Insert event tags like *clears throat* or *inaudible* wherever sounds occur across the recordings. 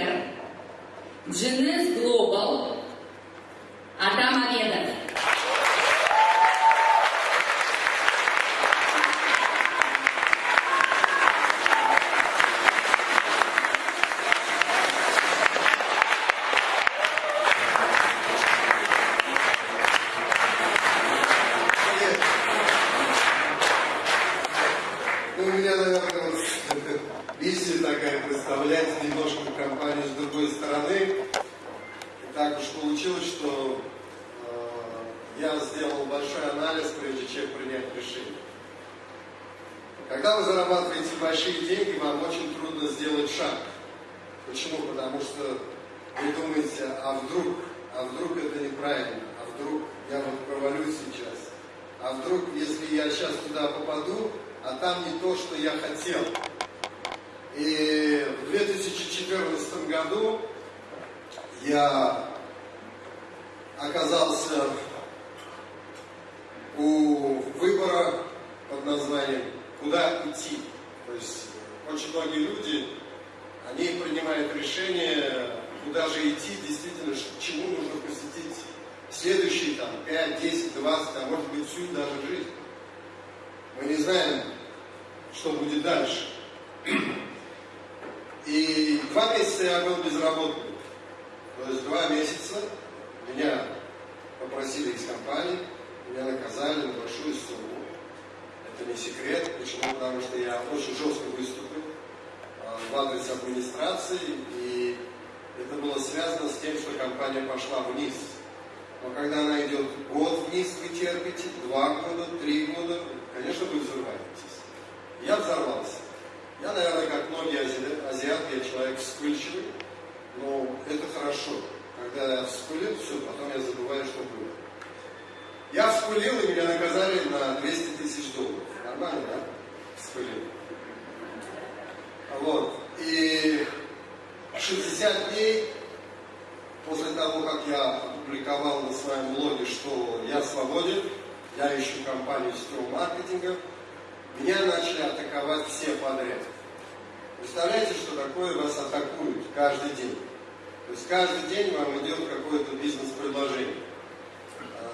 спикер Genes Global Атамамедов. Ну, у меня, наверное, вот миссия такая представлять немножко компанию с другой стороны. И так уж получилось, что э, я сделал большой анализ, прежде чем принять решение. Когда вы зарабатываете большие деньги, вам очень трудно сделать шаг. Почему? Потому что вы думаете, а вдруг, а вдруг это неправильно, а вдруг я вот провалюсь сейчас, а вдруг, если я сейчас туда попаду, а там не то, что я хотел. И в 2014 году я оказался у выбора под названием «Куда идти?». То есть очень многие люди, они принимают решение, куда же идти, действительно, чему нужно посвятить следующие там, 5, 10, 20, а может быть всю даже жизнь. Мы не знаем, что будет дальше. *clears throat* И два месяца я был безработным. То есть два месяца меня попросили из компании, меня наказали на большую сумму. Это не секрет. Почему? Потому что я очень жестко выступил а, в адрес администрации, и это было связано с тем, что компания пошла вниз. Но когда она идет год вниз, вы терпите, два года, три года, конечно, вы взрываетесь. Я взорвался. Я, наверное, как многие ази- азиаты, я человек вспыльчивый, но это хорошо. Когда я вспылил, все, потом я забываю, что было. Я вспылил, и меня наказали на 200 тысяч долларов. Нормально, да? Вспылил. Вот. И 60 дней после того, как я опубликовал на своем блоге, что я свободен, я ищу компанию сетевого маркетинга, меня начали атаковать все подряд. Представляете, что такое вас атакуют каждый день? То есть каждый день вам идет какое-то бизнес-предложение.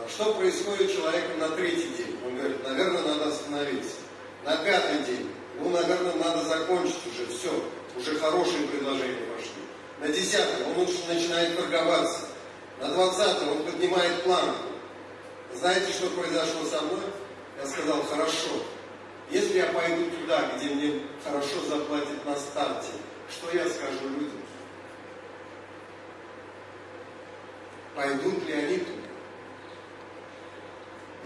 Что происходит у человека на третий день? Он говорит, наверное, надо остановиться. На пятый день, ну, наверное, надо закончить уже, все, уже хорошие предложения пошли. На десятый он уже начинает торговаться. На двадцатый он поднимает планку. Знаете, что произошло со мной? Я сказал, хорошо, если я пойду туда, где мне хорошо заплатят на старте, что я скажу людям? Пойдут ли они туда?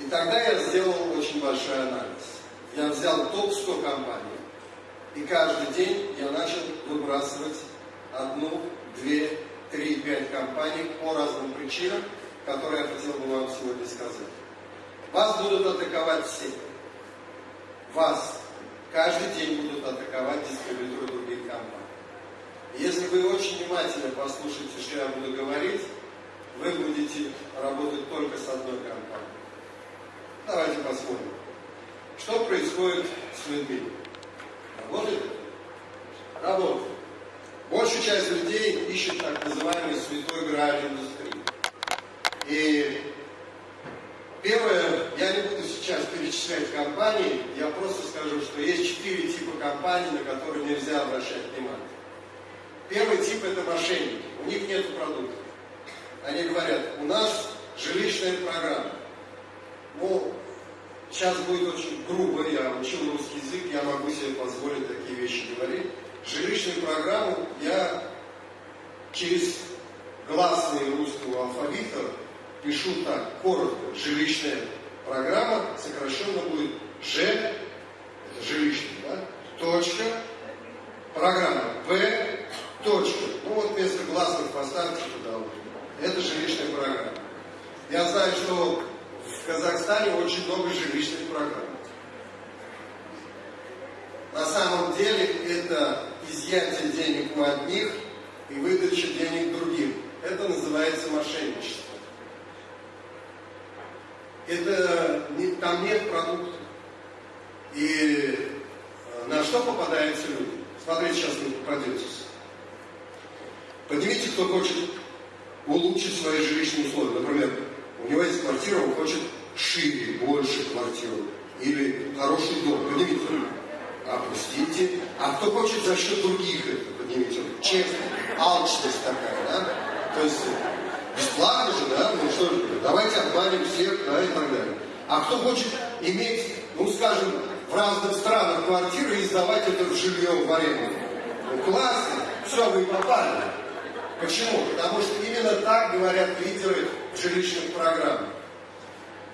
И тогда я сделал очень большой анализ. Я взял топ-100 компаний, и каждый день я начал выбрасывать одну, две, три, пять компаний по разным причинам, которые я хотел бы вам сегодня сказать. Вас будут атаковать все. Вас каждый день будут атаковать дистрибьюторы других компаний. Если вы очень внимательно послушаете, что я буду говорить, вы будете работать только с одной компанией. Давайте посмотрим. Что происходит с людьми? Работает? Работает. Большая часть людей ищет так называемый святой грааль индустрии. И первое, я не буду сейчас перечислять компании, я просто скажу, что есть четыре типа компаний, на которые нельзя обращать внимание. Первый тип это мошенники, у них нет продуктов. Они говорят, у нас жилищная программа. Ну, сейчас будет очень грубо, я учил русский язык, я могу себе позволить такие вещи говорить. Жилищную программу я через гласные русского алфавита пишу так, коротко. Жилищная программа сокращенно будет Ж, это жилищный, да? Точка, программа П, точка. Ну вот вместо гласных поставьте туда. Это жилищная программа. Я знаю, что в Казахстане очень много жилищных программ. На самом деле это изъятие денег у одних и выдача денег другим. Это называется мошенничество. Это там нет продуктов. И э, на что попадаются люди? Смотрите, сейчас вы попадетесь. Поднимите, кто хочет улучшить свои жилищные условия. Например, у него есть квартира, он хочет шире, больше квартиру. Или хороший дом. Поднимите руку. Опустите. А кто хочет за счет других это, поднимите руку. Честно. Алчность такая, да? То есть бесплатно же, да? Ну что же, давайте обманем всех, да, и так далее. А кто хочет иметь, ну скажем, в разных странах квартиры и сдавать это в жилье в аренду. Ну классно, все, вы попали. Почему? Потому что именно так говорят лидеры жилищных программ.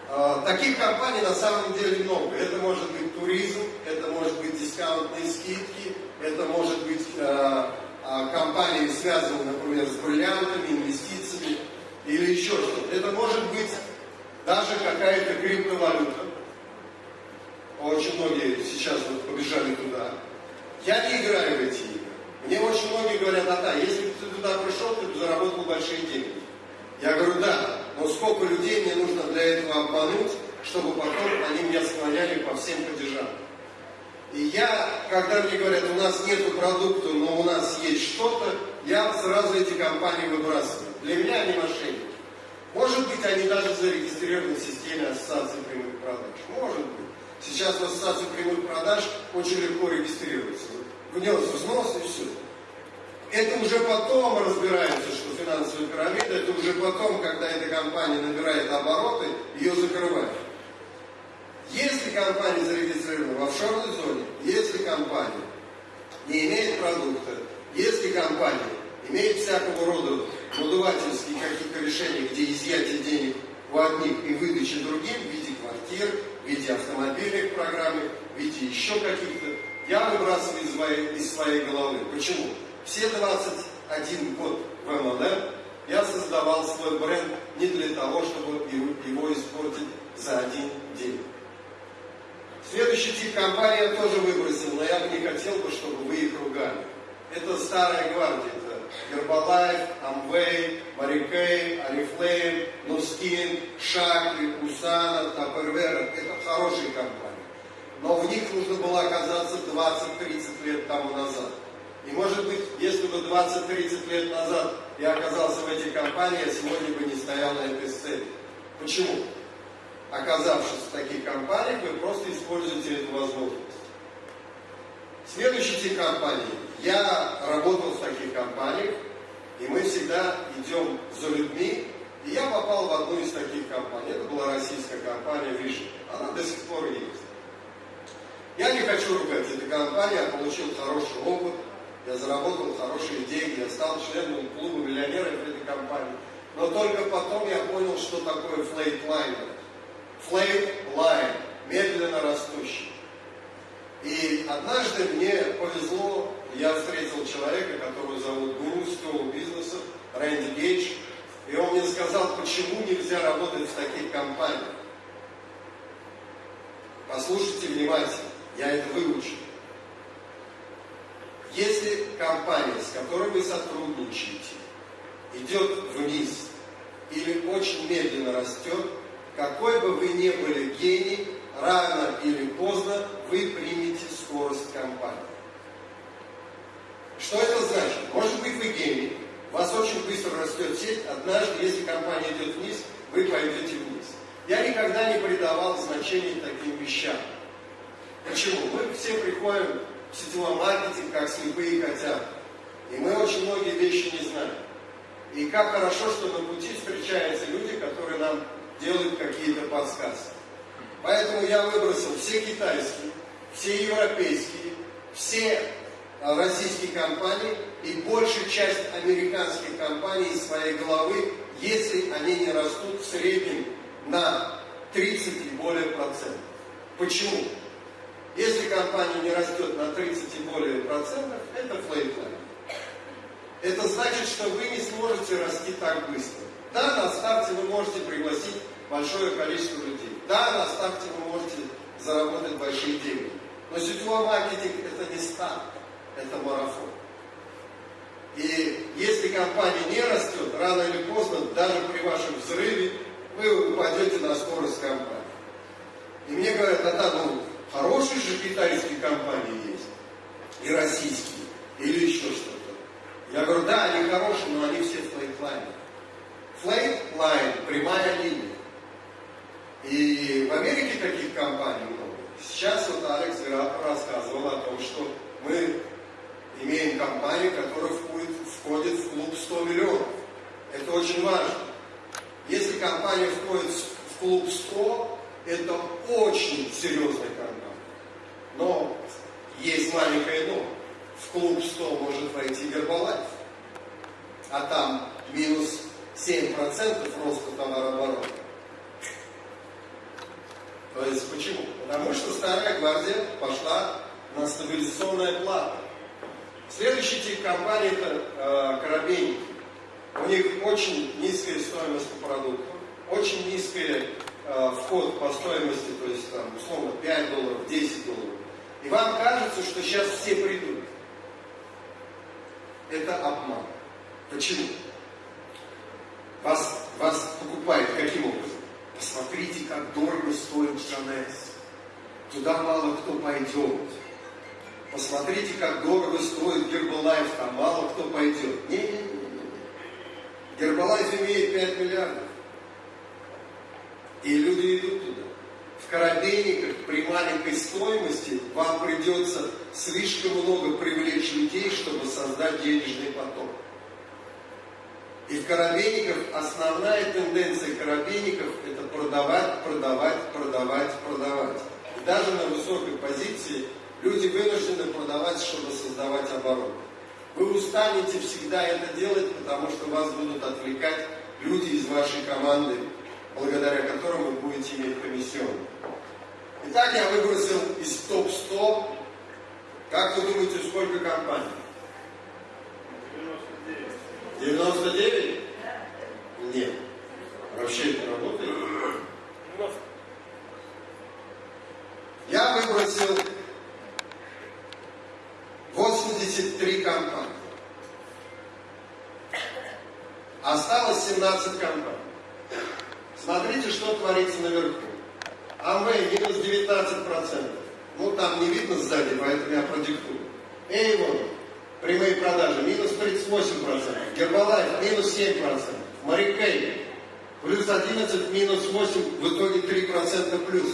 А, Таких компаний на самом деле много. Это может быть туризм, это может быть дискаунтные скидки, это может быть э, э, компании, связанные, например, с бриллиантами, инвестициями или еще что-то. Это может быть даже какая-то криптовалюта. Очень многие сейчас вот побежали туда. Я не играю в эти игры. Мне очень многие говорят, а да, если бы ты туда пришел, ты бы заработал большие деньги. Я говорю, да, но сколько людей мне нужно для этого обмануть, чтобы потом они меня склоняли по всем падежам. И я, когда мне говорят, у нас нет продукта, но у нас есть что-то, я сразу эти компании выбрасываю. Для меня они мошенники. Может быть, они даже зарегистрированы в системе ассоциации прямых продаж. Может быть. Сейчас в ассоциации прямых продаж очень легко регистрироваться. Внес взнос и все. Это уже потом разбирается, что финансовая пирамида, это уже потом, когда эта компания набирает обороты, ее закрывают. Если компания зарегистрирована в офшорной зоне, если компания не имеет продукта, если компания имеет всякого рода надувательские какие-то решения, где изъятие денег у одних и выдача другим в виде квартир, в виде автомобильных программ, в виде еще каких-то, я выбрасываю из своей, из своей головы. Почему? Все 21 год в МЛМ я создавал свой бренд не для того, чтобы его, испортить за один день. Следующий тип компании я тоже выбросил, но я бы не хотел бы, чтобы вы их ругали. Это старая гвардия. Это Herbalife, Amway, Marikay, Oriflame, Nuskin, Шакли, Усана, Tupperware. Это хорошие компании. Но в них нужно было оказаться 20-30 лет тому назад. И может быть, если бы 20-30 лет назад я оказался в этих компаниях, сегодня бы не стоял на этой сцене. Почему? Оказавшись в таких компаниях, вы просто используете эту возможность. Следующий тип компаний. Я работал в таких компаниях, и мы всегда идем за людьми. И я попал в одну из таких компаний. Это была российская компания Vision. Она до сих пор есть. Я не хочу ругать эту компанию, я получил хороший опыт, я заработал хорошие деньги, я стал членом клуба миллионеров этой компании. Но только потом я понял, что такое flatliner. Flatline, медленно растущий. И однажды мне повезло, я встретил человека, которого зовут гуру сетевого бизнеса, Рэнди Гейдж, и он мне сказал, почему нельзя работать в таких компаниях. Послушайте внимательно, я это выучил. Если компания, с которой вы сотрудничаете, идет вниз или очень медленно растет, какой бы вы ни были гений, рано или поздно вы примете скорость компании. Что это значит? Может быть вы гений, у вас очень быстро растет сеть, однажды, если компания идет вниз, вы пойдете вниз. Я никогда не придавал значения таким вещам. Почему? Мы все приходим сетевой маркетинг, как слепые котята. И мы очень многие вещи не знаем. И как хорошо, что на пути встречаются люди, которые нам делают какие-то подсказки. Поэтому я выбросил все китайские, все европейские, все а, российские компании и большую часть американских компаний из своей головы, если они не растут в среднем на 30 и более процентов. Почему? Если компания не растет на 30 и более процентов, это flatline. Это значит, что вы не сможете расти так быстро. Да, на старте вы можете пригласить большое количество людей. Да, на старте вы можете заработать большие деньги. Но сетевой маркетинг это не старт, это марафон. И если компания не растет, рано или поздно, даже при вашем взрыве, вы упадете на скорость компании. И мне говорят, а да, ну, хорошие же китайские компании есть, и российские, или еще что-то. Я говорю, да, они хорошие, Flat line, прямая линия. И в Америке таких компаний много. Сейчас вот Алекс рассказывал о том, что мы имеем компанию, которая входит, в клуб 100 миллионов. Это очень важно. Если компания входит в клуб 100, это очень серьезная. Но есть маленькое но. В клуб 100 может войти Гербалайф. А там минус 7% роста товарооборота. То есть почему? Потому что старая гвардия пошла на стабилизационное плата. Следующий тип компании это э, коробейники. У них очень низкая стоимость по продукту, очень низкий э, вход по стоимости, то есть там условно 5 долларов, 10 долларов. И вам кажется, что сейчас все придут. Это обман. Почему? Вас, вас покупают каким образом? Посмотрите, как дорого стоит Жанес. Туда мало кто пойдет. Посмотрите, как дорого стоит Гербалайф, там мало кто пойдет. Не, не, не. Гербалайф имеет 5 миллиардов. И люди идут туда. В коробейниках при маленькой стоимости вам придется слишком много привлечь людей, чтобы создать денежный поток. И в коробейниках основная тенденция коробейников это продавать, продавать, продавать, продавать. И даже на высокой позиции люди вынуждены продавать, чтобы создавать оборот. Вы устанете всегда это делать, потому что вас будут отвлекать люди из вашей команды, благодаря которым вы будете иметь комиссион. Итак, я выбросил из топ-100, как вы думаете, сколько компаний? 99. 99? 7%. Марикей, плюс 11, минус 8, в итоге 3% плюс.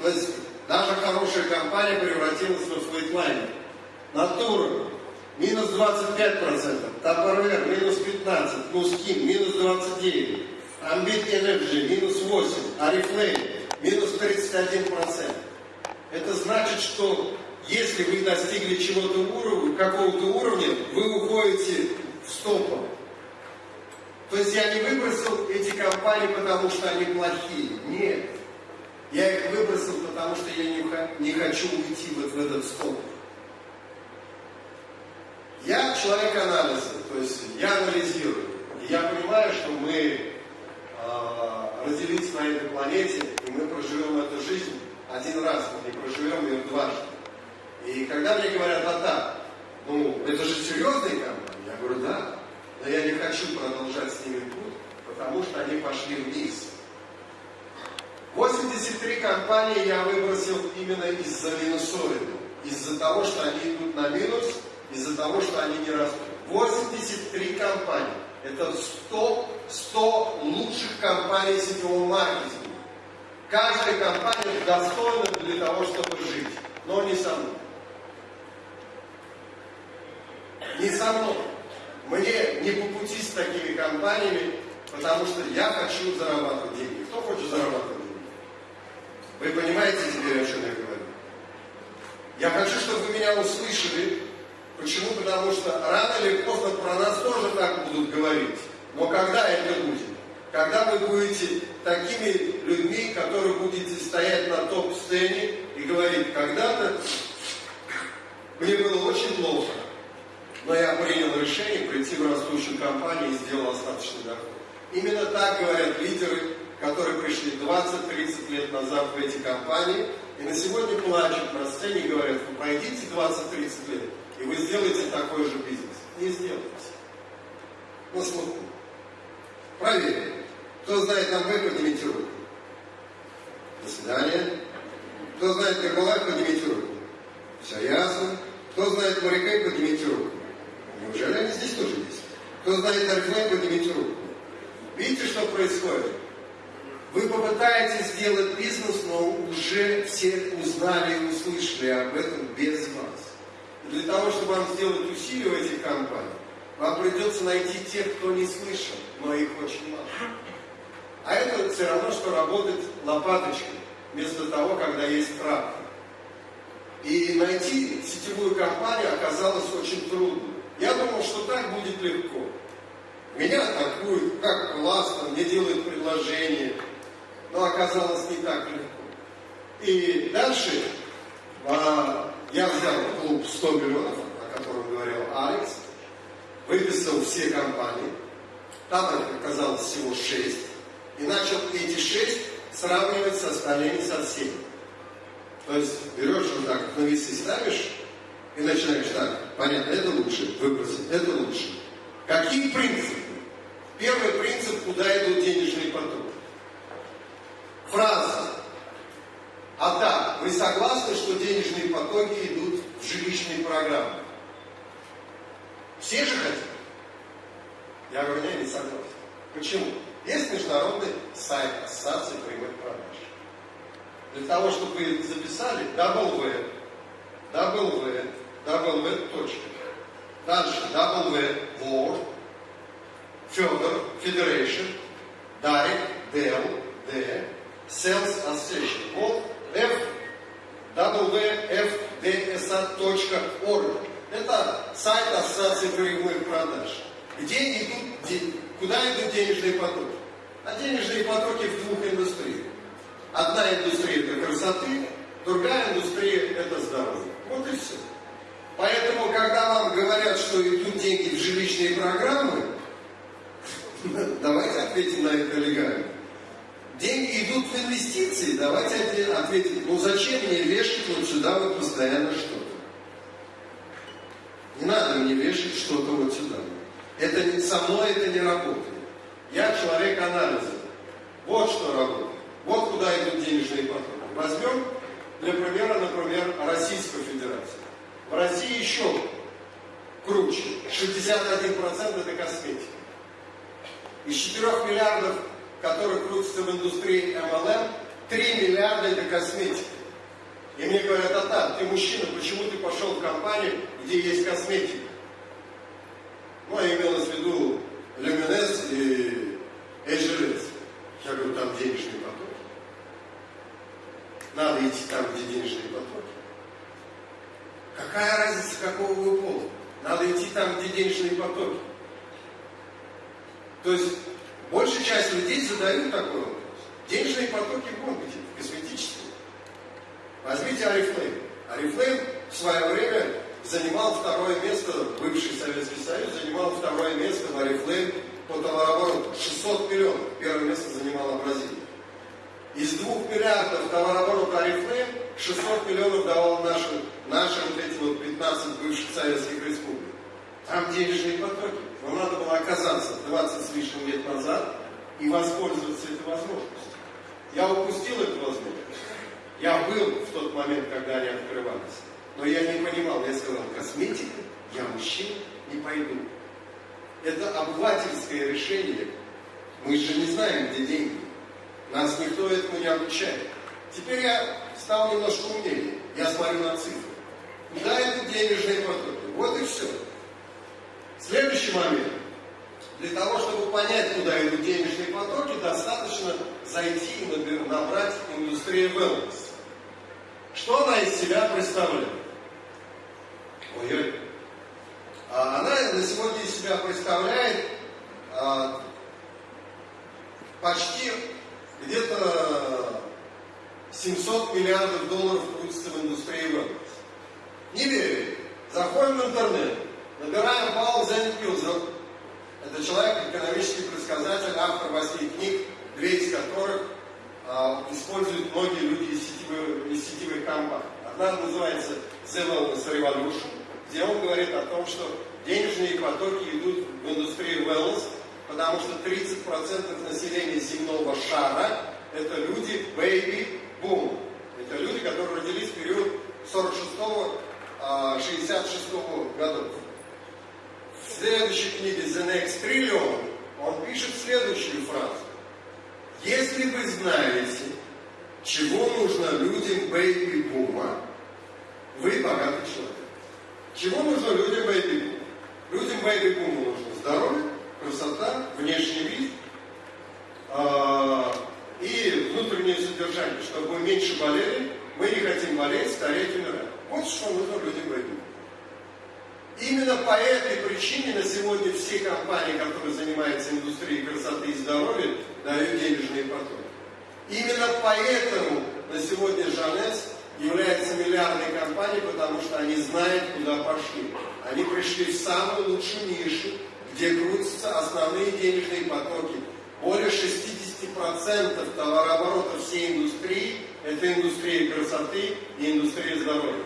То есть, даже хорошая компания превратилась в флейтлайнер. Натура, минус 25%. Тапорвер, минус 15%. Нускин, минус 29%. Амбит Energy, минус 8%. Арифлейм, минус 31%. Это значит, что если вы достигли чего-то уровня, какого-то уровня, вы уходите в стопор. То есть я не выбросил эти компании, потому что они плохие. Нет. Я их выбросил, потому что я не, не хочу уйти вот в этот стопор. Я человек анализа, то есть я анализирую. И я понимаю, что мы э, родились на этой планете, и мы проживем эту жизнь один раз, мы не проживем ее дважды. И когда мне говорят, а так, ну, это же серьезные компании, я говорю, да, но я не хочу продолжать с ними путь, потому что они пошли вниз. 83 компании я выбросил именно из-за минусоида, из-за того, что они идут на минус, из-за того, что они не растут. 83 компании. Это 100, 100 лучших компаний сетевого маркетинга. Каждая компания достойна для того, чтобы жить, но не со мной. Не со мной. Мне не по пути с такими компаниями, потому что я хочу зарабатывать деньги. Кто хочет зарабатывать деньги? Вы понимаете теперь, о чем я говорю? Я хочу, чтобы вы меня услышали, Почему? Потому что рано или поздно про нас тоже так будут говорить. Но когда это будет? Когда вы будете такими людьми, которые будете стоять на топ-сцене и говорить, когда-то мне было очень плохо, но я принял решение прийти в растущую компанию и сделал остаточный доход. Именно так говорят лидеры, которые пришли 20-30 лет назад в эти компании, и на сегодня плачут на сцене и говорят, вы пройдите 20-30 лет, и вы сделаете такой же бизнес. Не сделаете. На слуху. Проверим. Кто знает нам вы, поднимите руку. До свидания. Кто знает Гербалайф, поднимите руку. Все ясно. Кто знает моряка, поднимите руку. Неужели они здесь тоже есть? Кто знает Арифлейм, поднимите руку. Видите, что происходит? Вы попытаетесь сделать бизнес, но уже все узнали и услышали об этом без вас. И для того, чтобы вам сделать усилия в этих компаниях, вам придется найти тех, кто не слышал, но их очень мало. А это все равно, что работать лопаточкой, вместо того, когда есть трактор. И найти сетевую компанию оказалось очень трудно. Я думал, что так будет легко. Меня атакуют, как классно, мне делают предложение. Но оказалось не так легко. И дальше а, я взял клуб 100 миллионов, о котором говорил Алекс, выписал все компании, там их оказалось всего 6, и начал эти 6 сравнивать с остальными со всеми. То есть берешь вот так, на весы ставишь, и начинаешь так, понятно, это лучше, выбросить, это лучше. Какие принципы? Первый принцип, куда идут денежные потоки. Фраза. А так, вы согласны, что денежные потоки идут в жилищные программы? Все же хотят? Я говорю, я не согласен. Почему? Есть международный сайт Ассоциации прямых продаж. Для того, чтобы вы записали W, W, W, точка. Дальше W, War, Федор, Federation, Дарик, Дел, Д, Sales Association. Вот F, www.fdsa.org. Это сайт Ассоциации прямых продаж. Где идут, куда идут денежные потоки? А денежные потоки в двух индустриях. Одна индустрия это красоты, другая индустрия это здоровье. Вот и все. Поэтому, когда вам говорят, что идут деньги в жилищные программы, *laughs* давайте ответим на это легально. Деньги идут в инвестиции, давайте ответим, ну зачем мне вешать вот сюда вот постоянно что-то? Не надо мне вешать что-то вот сюда. Это не, со мной это не работает. Я человек анализа. Вот что работает. Вот куда идут денежные потоки. Возьмем для примера, например, Российскую Федерацию. В России еще круче. 61% это косметика. Из 4 миллиардов, которые крутятся в индустрии MLM, 3 миллиарда это косметика. И мне говорят, а так, ты мужчина, почему ты пошел в компанию, где есть косметика? Ну, я имелось в виду Люминес и Эджерес. Я говорю, там денежные потоки. Надо идти там, где денежные потоки. Какая разница, какого вы пола? Надо идти там, где денежные потоки. То есть, большая часть людей задают такой вопрос. Денежные потоки вон где, косметические. Возьмите Арифлейм. Арифлейм в свое время занимал второе место, бывший Советский Союз занимал второе место в Арифлейм по товарообороту. 600 миллионов. Первое место занимала Бразилия. Из двух миллиардов товарооборота Арифлейм 600 миллионов давал нашим, нашим вот эти вот 15 бывших советских республик. Там денежные потоки. Но надо было оказаться 20 с лишним лет назад и воспользоваться этой возможностью. Я упустил эту возможность. Я был в тот момент, когда они открывались. Но я не понимал, я сказал, косметика, я мужчина, не пойду. Это обывательское решение. Мы же не знаем, где деньги. Нас никто этому не обучает. Теперь я стал немножко умнее. Я смотрю на цифры. Куда идут денежные потоки? Вот и все. Следующий момент. Для того, чтобы понять, куда идут денежные потоки, достаточно зайти и набрать индустрию wellness. Что она из себя представляет? Ой-ой. А она на сегодня из себя представляет а, почти где-то 700 миллиардов долларов крутится в индустрии wellness. Не верю. Заходим в интернет, набираем Паул Зенкилзер. Это человек, экономический предсказатель, автор восьми книг, две из которых а, используют многие люди из сетевых, из сетевых компаний. Одна называется The Wellness Revolution, где он говорит о том, что денежные потоки идут в индустрию wellness, потому что 30% населения земного шара – это люди baby boom. Это люди, которые родились в период 46-66 годов. В следующей книге The Next Trillion он пишет следующую фразу. Если вы знаете, чего нужно людям бэйби-бума, вы богатый человек. Чего нужно людям бэйби-бума? Людям бэйби-бума нужно здоровье, красота, внешний вид и внутреннее содержание, чтобы мы меньше болели, мы не хотим болеть, стареть, умирать. Вот что нужно людям бэйби-бума. Именно по этой причине на сегодня все компании, которые занимаются индустрией красоты и здоровья, дают денежные потоки. Именно поэтому на сегодня Жанес является миллиардной компанией, потому что они знают, куда пошли. Они пришли в самую лучшую нишу, где крутятся основные денежные потоки. Более 60% товарооборота всей индустрии – это индустрия красоты и индустрия здоровья.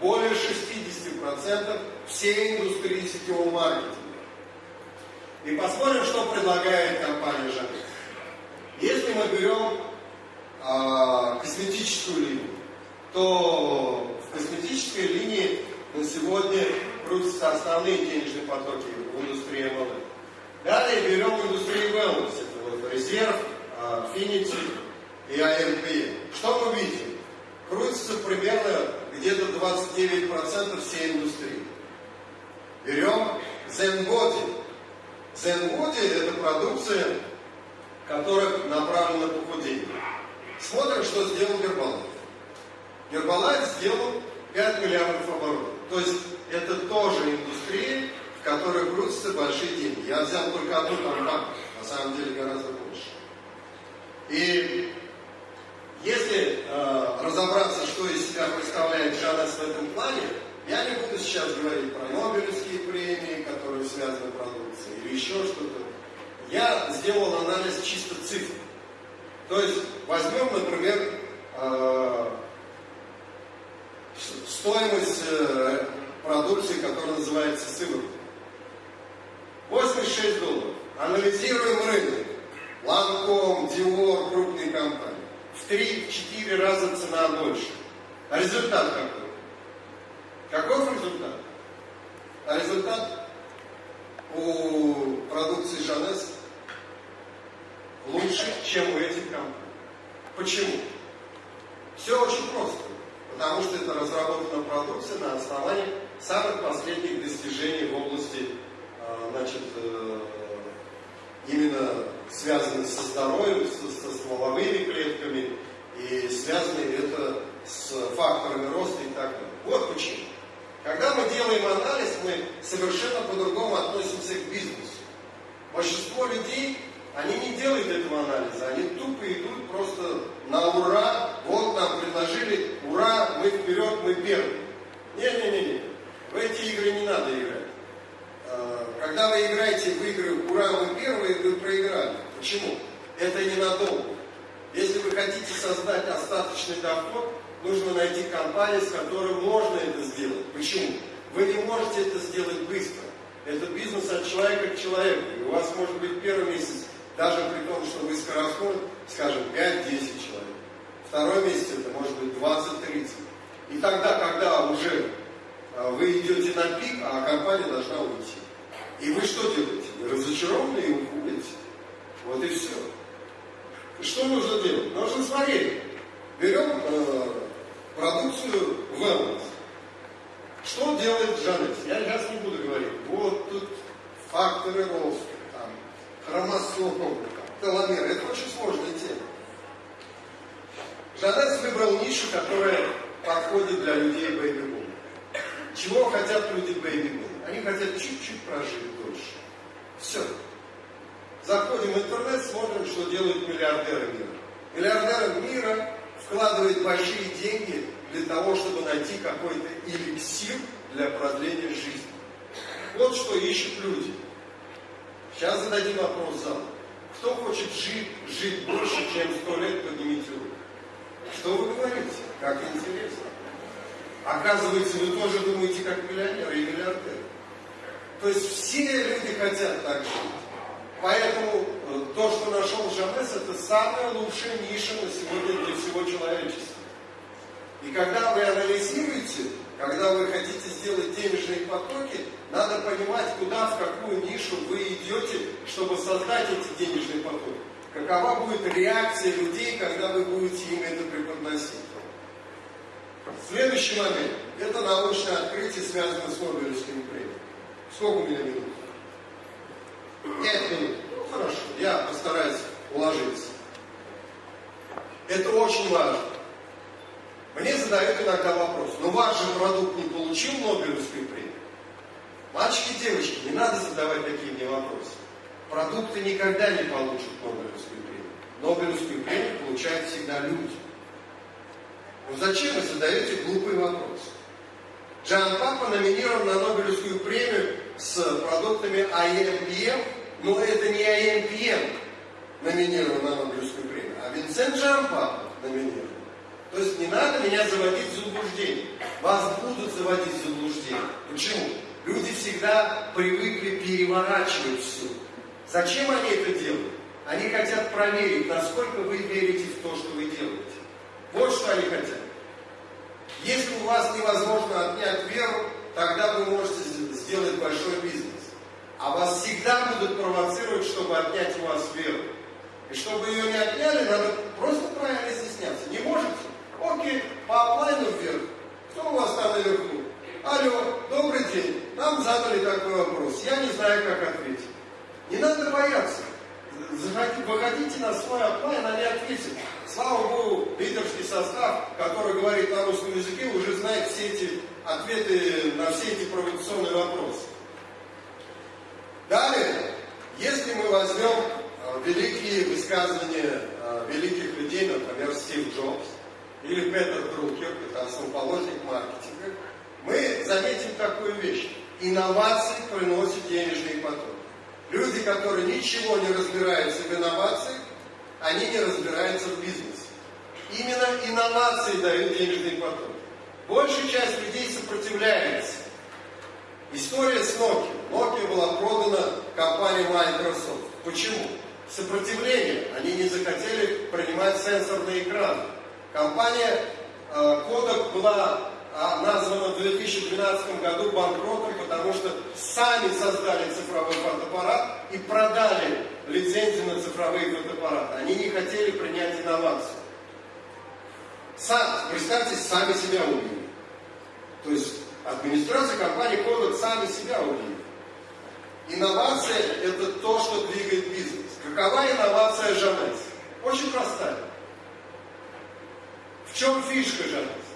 Более 60% всей индустрии сетевого маркетинга. И посмотрим, что предлагает компания Жанес. Если мы берем э, косметическую линию, то в косметической линии на сегодня крутятся основные денежные потоки в индустрии MLM. Далее берем индустрию wellness, это вот резерв, Affinity и AMPM. Что мы видим? Крутится примерно где-то 29% всей индустрии. Берем Zenbody. Zenbody это продукция, которая направлена на похудение. Смотрим, что сделал Гербалайф. Гербалайф сделал 5 миллиардов оборотов. То есть это тоже индустрия, в которой крутятся большие деньги. Я взял только одну компанию, на самом деле гораздо больше. И если э, разобраться, что из себя представляет Жанес в этом плане, я не буду сейчас говорить про Нобелевские премии, которые связаны с продукцией, или еще что-то. Я сделал анализ чисто цифр. То есть возьмем, например, э, стоимость э, продукции, которая называется сыворотка. 86 долларов. Анализируем рынок. Ланком, Dior, крупные компании. В 3-4 раза цена больше. А результат какой? Каков результат? А результат у продукции Жанес лучше, чем у этих компаний. Почему? Все очень просто. Потому что это разработана продукция на основании самых последних достижений в области а, значит, э, именно связанных со здоровьем, со, со стволовыми клетками, и связаны это с факторами роста и так далее. Вот почему. Когда мы делаем анализ, мы совершенно по-другому относимся к бизнесу. Большинство людей, они не делают этого анализа, они тупо идут просто на ура, вот нам предложили, ура, мы вперед, мы первые. Не-не-не, в эти игры не надо играть. А, когда вы играете в игры «Ура, мы первые», вы проиграли. Почему? Это ненадолго. Если вы хотите создать остаточный доход, нужно найти компанию, с которой можно это сделать. Почему? Вы не можете это сделать быстро. Это бизнес от человека к человеку. И у вас может быть первый месяц, даже при том, что вы скоростной, скажем, 5-10 человек. Второй месяц это может быть 20-30. И тогда, когда уже вы идете на пик, а компания должна уйти. И вы что делаете? Вы разочарованы и уходите. Вот и все. Что нужно делать? Нужно смотреть. Берем э, продукцию wellness. Что делает Жанет? Я сейчас не буду говорить. Вот тут факторы роста, там, хромосомы, теломеры. Это очень сложная тема. Jeunesse выбрал нишу, которая подходит для людей бэйби. Чего хотят люди бэйби? Они хотят чуть-чуть прожить дольше. Все. Заходим в интернет, смотрим, что делают миллиардеры мира. Миллиардеры мира вкладывают большие деньги для того, чтобы найти какой-то эликсир для продления жизни. Вот что ищут люди. Сейчас зададим вопрос залу. Кто хочет жить, жить больше, чем сто лет, поднимите руку. Что вы говорите? Как интересно. Оказывается, вы тоже думаете, как миллионеры и миллиардеры. То есть все люди хотят так жить. Поэтому э, то, что нашел Жанес, это самая лучшая ниша на сегодня для всего человечества. И когда вы анализируете, когда вы хотите сделать денежные потоки, надо понимать, куда, в какую нишу вы идете, чтобы создать эти денежные потоки, какова будет реакция людей, когда вы будете им это преподносить. Следующий момент. Это научное открытие, связанное с Нобелевскими премиями. Сколько у меня минут? Пять минут. Ну, хорошо, я постараюсь уложиться. Это очень важно. Мне задают иногда вопрос, но ваш же продукт не получил Нобелевскую премию? Мальчики и девочки, не надо задавать такие мне вопросы. Продукты никогда не получат Нобелевскую премию. Нобелевскую премию получают всегда люди. Ну зачем вы задаете глупые вопросы? Джан Папа номинирован на Нобелевскую премию с продуктами IMPM, но это не IMPM номинирован на Нобелевскую премию, а Винсент Джан Папа номинирован. То есть не надо меня заводить в заблуждение. Вас будут заводить в заблуждение. Почему? Люди всегда привыкли переворачивать все. Зачем они это делают? Они хотят проверить, насколько вы верите в то, что вы делаете. Вот что они хотят. Если у вас невозможно отнять веру, тогда вы можете сделать большой бизнес. А вас всегда будут провоцировать, чтобы отнять у вас веру. И чтобы ее не отняли, надо просто правильно изъясняться. Не можете? Окей, по оплайну вверх. Кто у вас там наверху? Алло, добрый день. Нам задали такой вопрос. Я не знаю, как ответить. Не надо бояться. Выходите на свой оплайн, они ответят. Слава Богу, лидерский состав, который говорит на русском языке, уже знает все эти ответы на все эти провокационные вопросы. Далее, если мы возьмем э, великие высказывания э, великих людей, например, Стив Джобс, или Петер Друкер, это основоположник маркетинга, мы заметим такую вещь. Инновации приносят денежные потоки. Люди, которые ничего не разбираются в инновациях, они не разбираются в бизнесе. Именно инновации дают денежный поток. Большая часть людей сопротивляется. История с Nokia. Nokia была продана компании Microsoft. Почему? Сопротивление. Они не захотели принимать сенсорный экран. Компания э, Kodak была а, названа в 2012 году банкротом, потому что сами создали цифровой фотоаппарат и продали лицензию на цифровые фотоаппараты. Они не хотели принять инновацию. Сам, представьте, сами себя убили. То есть администрация компании Kodak сами себя убили. Инновация – это то, что двигает бизнес. Какова инновация Жанес? Очень простая. В чем фишка Жанес?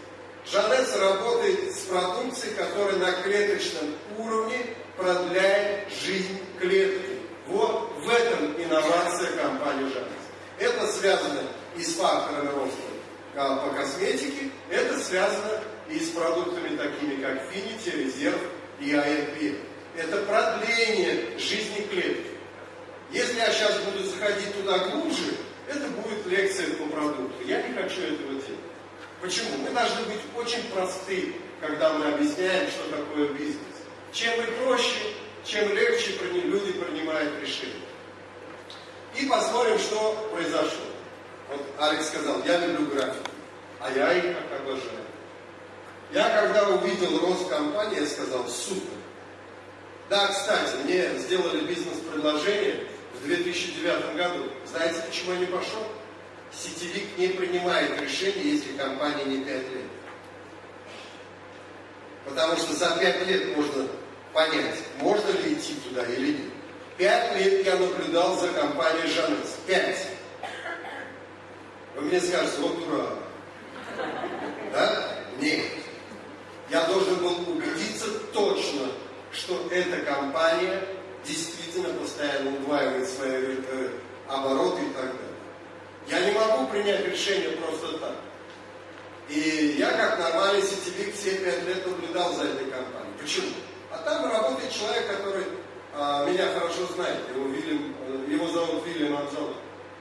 Жанес работает с продукцией, которая на клеточном уровне продляет жизнь клетки. Вот в этом инновация компании Жанес. Это связано и с факторами роста по косметике, это связано и с продуктами такими, как Finity, Резерв и ARP. Это продление жизни клетки. Если я сейчас буду заходить туда глубже, это будет лекция по продукту. Я не хочу этого делать. Почему? Мы должны быть очень просты, когда мы объясняем, что такое бизнес. Чем мы проще, чем легче люди принимают решения. И посмотрим, что произошло. Вот Алекс сказал, я люблю графику, а я их обожаю. Я когда увидел рост компании, я сказал, супер. Да, кстати, мне сделали бизнес-предложение в 2009 году. Знаете, почему я не пошел? Сетевик не принимает решение, если компания не 5 лет. Потому что за 5 лет можно понять, можно ли идти туда или нет. Пять лет я наблюдал за компанией Жанес. Пять. Вы мне скажете, вот дурак. Да? Нет. Я должен был убедиться точно, что эта компания действительно постоянно удваивает свои э, обороты и так далее. Я не могу принять решение просто так. И я как нормальный сетевик все пять лет наблюдал за этой компанией. Почему? А там работает человек, который а, меня хорошо знает. Его, Вильям, э, его зовут Вильям Анжелов.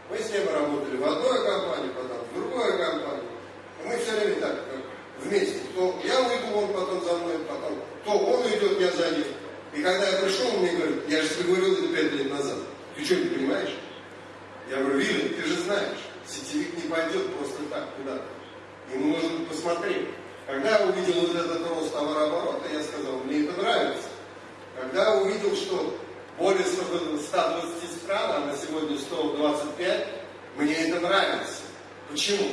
Мы с ним работали в одной компании, потом в другой компании. Мы все время так, вместе. То я уйду, он потом за мной, потом то он уйдет, я за ним. И когда я пришел, он мне говорит, я же тебе говорил это пять лет назад. Ты что, не понимаешь? Я говорю, Вилли, ты же знаешь, сетевик не пойдет просто так куда-то. Ему нужно посмотреть. Когда я увидел вот этот рост товарооборота, я сказал, мне это нравится. Когда я увидел, что более 120 стран, а на сегодня 125, мне это нравится. Почему?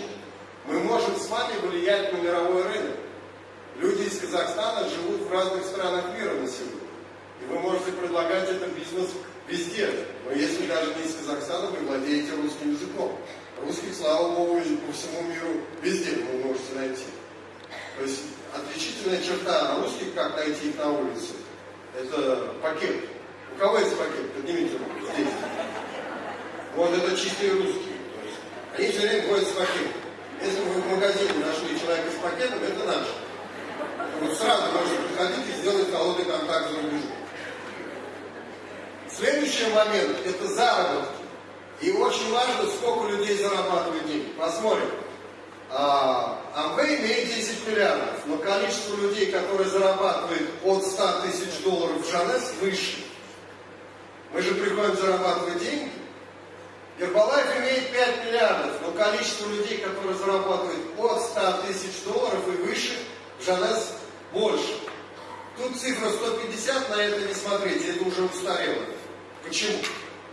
Мы можем с вами влиять на мировой рынок. Люди из Казахстана живут в разных странах мира на сегодня. И вы можете предлагать этот бизнес везде. Но если даже не из Казахстана, вы владеете русским языком. Русских, слава богу, по всему миру везде вы можете найти. То есть отличительная черта русских, как найти их на улице, это пакет. У кого есть пакет? Поднимите руку. Здесь. Вот это чистые русские. То есть они все время ходят с пакетом. Если вы в магазине нашли человека с пакетом, это наш. Вот сразу можете приходить и сделать холодный контакт с рубежом. Следующий момент – это заработки. И очень важно, сколько людей зарабатывает деньги. Посмотрим. А, Амвей имеет 10 миллиардов, но количество людей, которые зарабатывают от 100 тысяч долларов в Жанес, выше. Мы же приходим зарабатывать деньги. Гербалайф имеет 5 миллиардов, но количество людей, которые зарабатывают от 100 тысяч долларов и выше, в Жанес больше. Тут цифра 150, на это не смотрите, это уже устарело. Почему?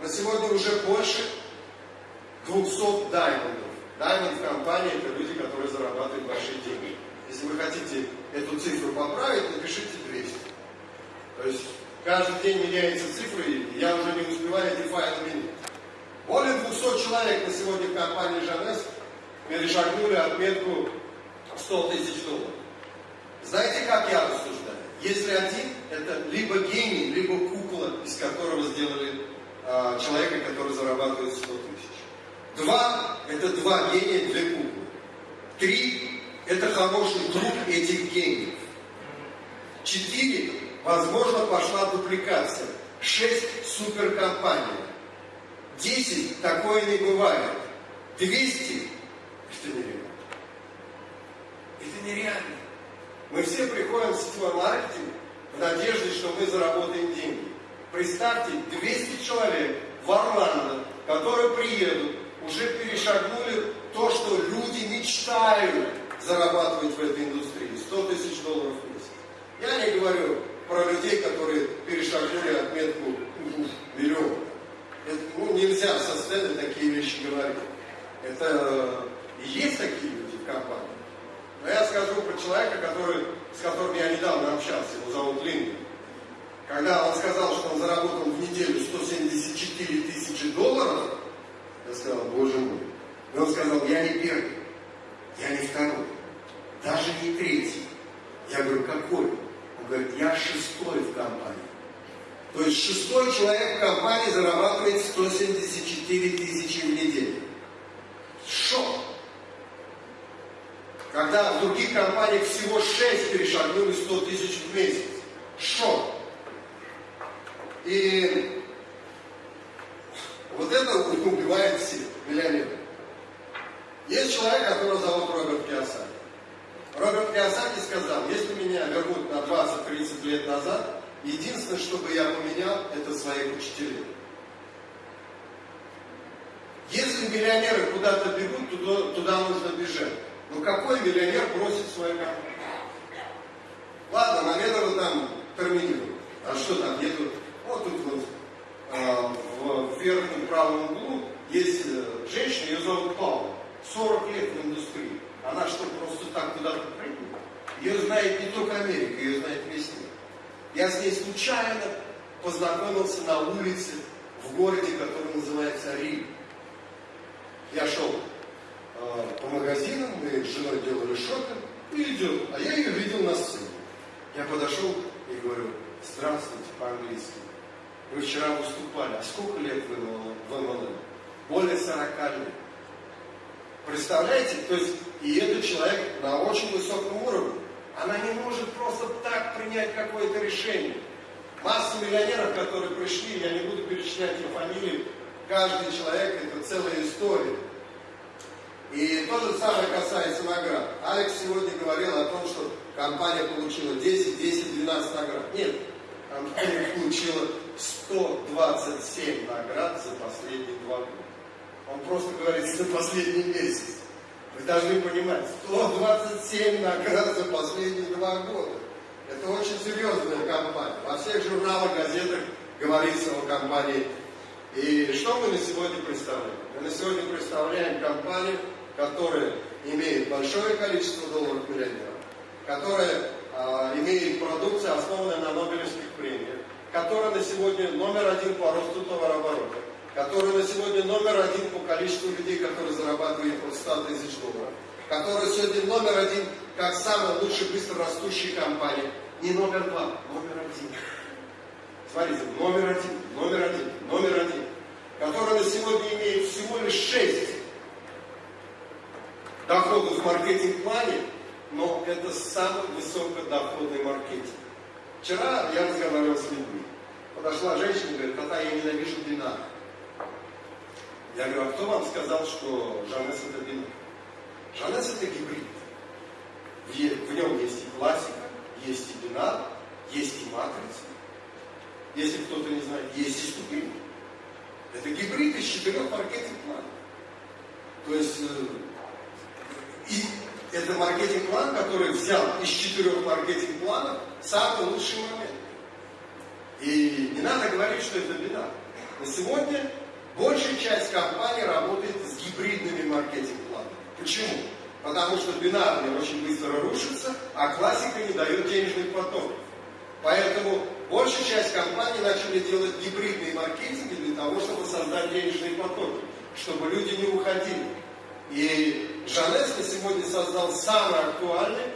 На сегодня уже больше 200 даймондов. Даймонд в компании это люди, которые зарабатывают большие деньги. Если вы хотите эту цифру поправить, напишите 200. То есть каждый день меняется цифра, и я уже не успеваю эти файлы менять. Более 200 человек на сегодня в компании Жанес перешагнули отметку 100 тысяч долларов. Знаете, как я рассуждаю? Если один, это либо гений, либо кукла, из которого сделали э, человека, который зарабатывает 100 тысяч. Два – это два гения, две куклы. Три – это хороший друг этих гениев. Четыре – возможно, пошла дупликация. Шесть – суперкомпания. Десять – такое не бывает. Двести – это нереально. Это нереально. Мы все приходим в сетевой маркетинг в надежде, что мы заработаем деньги. Представьте, 200 человек в Орландо, которые приедут, уже перешагнули то, что люди мечтают зарабатывать в этой индустрии. 100 тысяч долларов в месяц. Я не говорю про людей, которые перешагнули отметку миллион. Это, ну, нельзя со сцены такие вещи говорить. Это и есть такие люди в компании. Но я скажу про человека, который, с которым я недавно общался, его зовут Лингер. Когда он сказал, что он заработал в неделю 174 тысячи долларов, я сказал, боже мой. И он сказал, я не первый, я не второй, даже не третий. Я говорю, какой? Он говорит, я шестой в компании. То есть шестой человек в компании зарабатывает 174 тысячи в неделю. Шок! Когда в других компаниях всего 6 перешагнули 100 тысяч в месяц. Шок! И вот это убивает всех миллионеров. Есть человек, которого зовут Роберт Киосаки. Роберт Киосаки сказал, если меня вернут на 20-30 лет назад, единственное, что бы я поменял, это своих учителей. Если миллионеры куда-то бегут, туда, туда нужно бежать. Но какой миллионер бросит свою компанию? Ладно, наверное, там терминируют. А что там, нету? Вот тут вот э, в верхнем правом углу есть э, женщина, ее зовут Павла. 40 лет в индустрии. Она что, просто так куда-то прыгнула? Ее знает не только Америка, ее знает весь мир. Я с ней случайно познакомился на улице в городе, который называется Рим. Я шел э, по магазинам, мы с женой делали шопинг, и идет, а я ее видел на сцене. Я подошел и говорю, здравствуйте по-английски. Вы вчера выступали, а сколько лет вы в МЛМ? Более 40 лет. Представляете, то есть, и этот человек на очень высоком уровне. Она не может просто так принять какое-то решение. Масса миллионеров, которые пришли, я не буду перечислять их фамилии, каждый человек это целая история. И то же самое касается наград. Алекс сегодня говорил о том, что компания получила 10, 10, 12 наград. Нет, компания *laughs* получила 127 наград за последние два года. Он просто говорит за последний месяц. Вы должны понимать, 127 наград за последние два года. Это очень серьезная компания. Во всех журналах, газетах говорится о компании И что мы на сегодня представляем? Мы на сегодня представляем компанию, которая имеет большое количество долларов миллионеров, которая а, имеет продукцию, основанную на Нобелевских премиях, которая на сегодня номер один по росту товарооборота, которая на сегодня номер один по количеству людей, которые зарабатывают от 100 тысяч долларов, которая сегодня номер один как самая лучшая быстро растущая компания. Не номер два, номер один. Смотрите, номер один, номер один, номер один, которая на сегодня имеет всего лишь шесть доходов в маркетинг-плане, но это самый высокодоходный маркетинг. Вчера я разговаривал с людьми. Подошла женщина и говорит, тата, я ненавижу бинар. Я говорю, а кто вам сказал, что Жанес это бинар? Жанес это гибрид. В, нем есть и классика, есть и бинар, есть и матрица. Если кто-то не знает, есть и ступень. Это гибрид из четырех маркетинг-планов. То есть э, и это маркетинг-план, который взял из четырех маркетинг-планов самый лучший момент. И не надо говорить, что это беда. На сегодня большая часть компаний работает с гибридными маркетинг-планами. Почему? Потому что бинарный очень быстро рушится, а классика не дает денежный поток. Поэтому большая часть компаний начали делать гибридные маркетинги для того, чтобы создать денежные потоки, чтобы люди не уходили. И Жанес на сегодня создал самый актуальный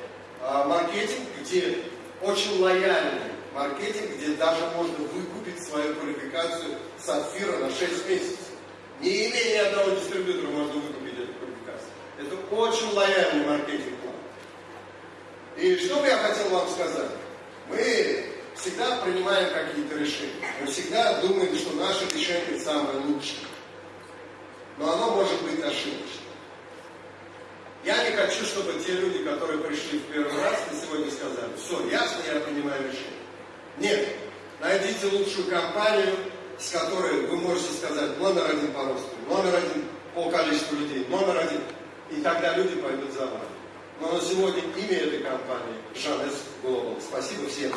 а, маркетинг, где очень лояльный маркетинг, где даже можно выкупить свою квалификацию сапфира на 6 месяцев. Не имея ни одного дистрибьютора, можно выкупить эту квалификацию. Это очень лояльный маркетинг-план. И что бы я хотел вам сказать? Мы всегда принимаем какие-то решения. Мы всегда думаем, что наше решение самое лучшее. Но оно может быть ошибочным. Я не хочу, чтобы те люди, которые пришли в первый раз, на сегодня сказали, все, ясно, я принимаю решение. Нет, найдите лучшую компанию, с которой вы можете сказать номер один по росту, номер один по количеству людей, номер один. И тогда люди пойдут за вами. Но на сегодня имя этой компании Жанес Global. Спасибо всем.